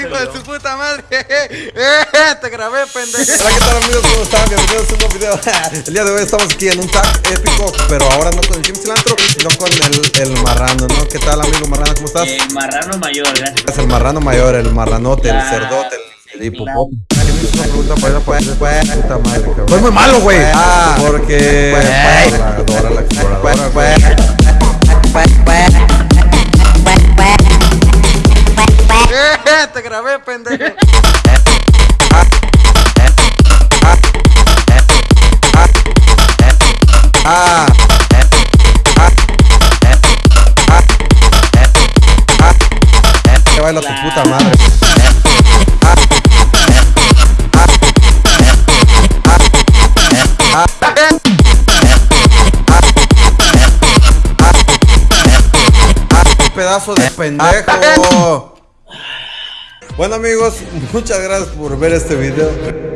Hijo de su puta madre. Eh, te grabé, pendejo. Hola, ¿qué tal amigos? ¿Cómo están? Bienvenidos a un nuevo video. El día de hoy estamos aquí en un tag épico, pero ahora no con el Jim Cilantro, sino con el, el marrano, ¿no? ¿Qué tal, amigo marrano? ¿Cómo estás? El marrano mayor, gracias. Es el marrano mayor, el marranote, el cerdote, el. Soy muy malo, güey. Ah, porque. te grabé, pendejo. Ah. Que baila tu puta madre. Pedazo de pendejo. Bueno amigos, muchas gracias por ver este video.